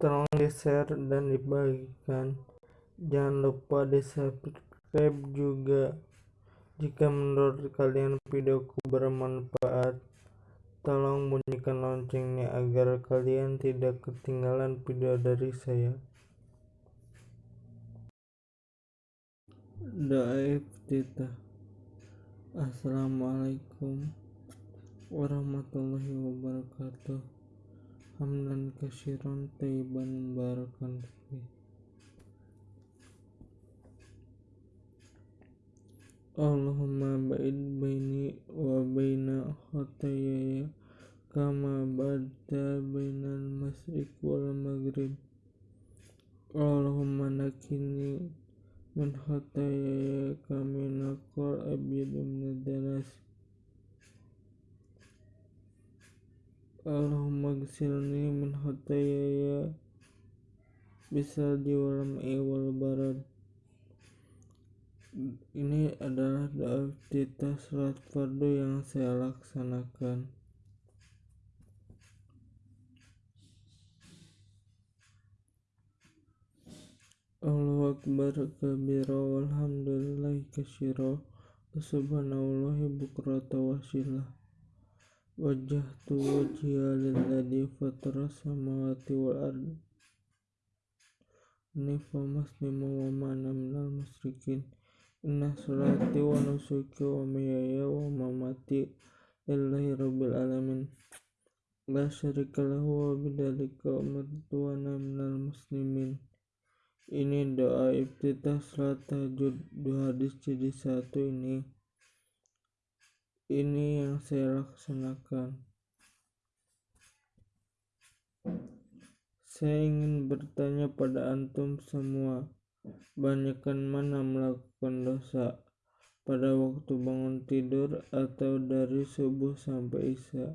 tolong di share dan dibagikan. Jangan lupa di subscribe juga. Jika menurut kalian videoku bermanfaat tolong bunyikan loncengnya agar kalian tidak ketinggalan video dari saya. Doa iftitah Assalamualaikum warahmatullahi wabarakatuh hamdan kasiran tayyiban barakan fi Allahumma ba'id baini wa baina khatayaya kama ba'adta bainal masrik wal maghrib. Allahumma nakini min khatayaya kami naqal abyadu min danas Allahumma gsilni min khatayaya. Bisalji wal ma'i wal barad ini adalah doa kita salat fardu yang saya laksanakan. Allahu Akbar kabira walhamdulillahi kasyira subhanallahi bukrata wasilah wajjahtu wajhiya lilladzi fatara samawati wal ardi. Nifa muslimu wa ma'ana minal musyrikin inna salati wa nusuki wa mahyaya wa mamati lillahi rabbil alamin. La syarika lahu wa bidzalika umirtu wa minal muslimin. Ini doa iftitah salat tahajud dua hadis jadi satu ini ini yang saya laksanakan. Saya ingin bertanya pada antum semua. Banyakkan mana melakukan dosa? Pada waktu bangun tidur atau dari subuh sampai isya?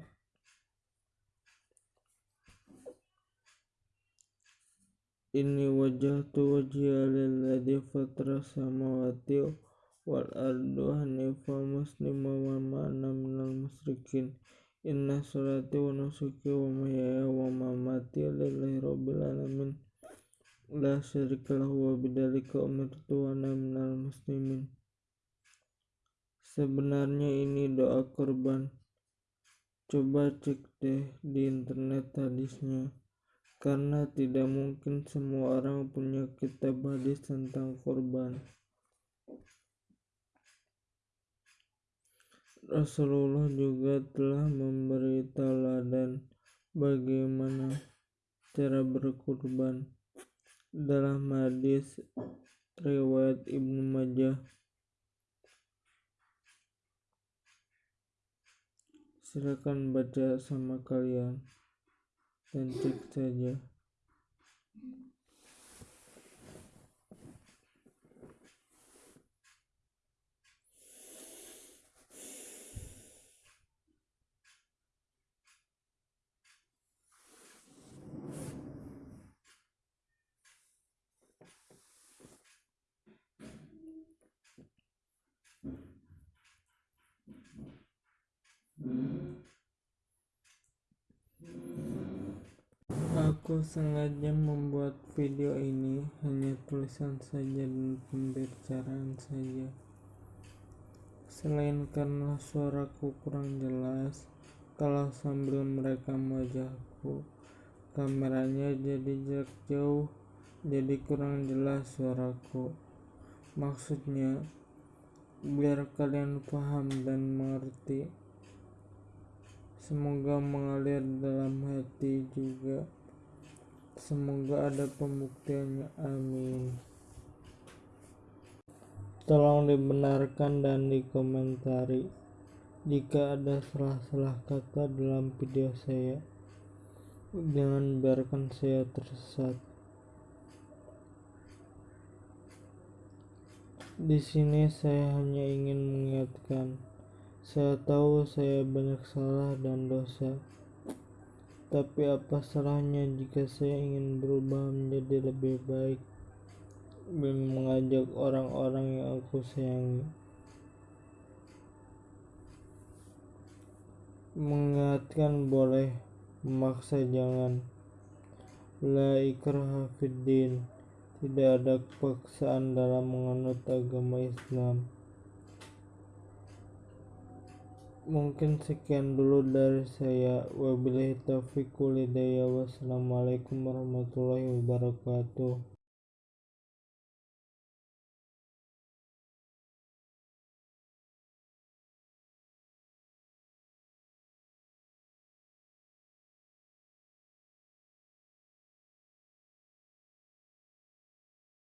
Ini wajah tu wajhiya lilladzi fatara samawati wal ardu hanifa muslima wa ma'ana minal musyrikin. Inna salati wa nusuki wa mahyaya wa mamati lillahi rabbil alamin. La syarika lahu wa bidzalika umirtu wa minal muslimin. Sebenarnya ini doa korban coba cek deh di internet hadisnya. Karena tidak mungkin semua orang punya kitab hadis tentang korban. Rasulullah juga telah memberi teladan bagaimana cara berkorban. Dalam hadis riwayat Ibnu Majah silakan baca sama kalian dan cek saja Aku sengaja membuat video ini hanya tulisan saja dan pembicaraan saja. Selain karena suaraku kurang jelas, kalau sambil merekam wajahku, kameranya jadi jarak jauh, jadi kurang jelas suaraku. Maksudnya, biar kalian paham dan mengerti. Semoga mengalir dalam hati juga. Semoga ada pembuktiannya. Amin. Tolong dibenarkan dan dikomentari jika ada salah-salah kata dalam video saya. Jangan biarkan saya tersesat. Di sini saya hanya ingin mengingatkan. Saya tahu saya banyak salah dan dosa. Tapi apa salahnya jika saya ingin berubah menjadi lebih baik dan mengajak orang-orang yang aku sayangi. Mengingatkan boleh, memaksa jangan. La ikraha Tidak ada paksaan dalam menganut agama Islam Mungkin sekian dulu dari saya. Wabillahi taufiq Wassalamualaikum warahmatullahi wabarakatuh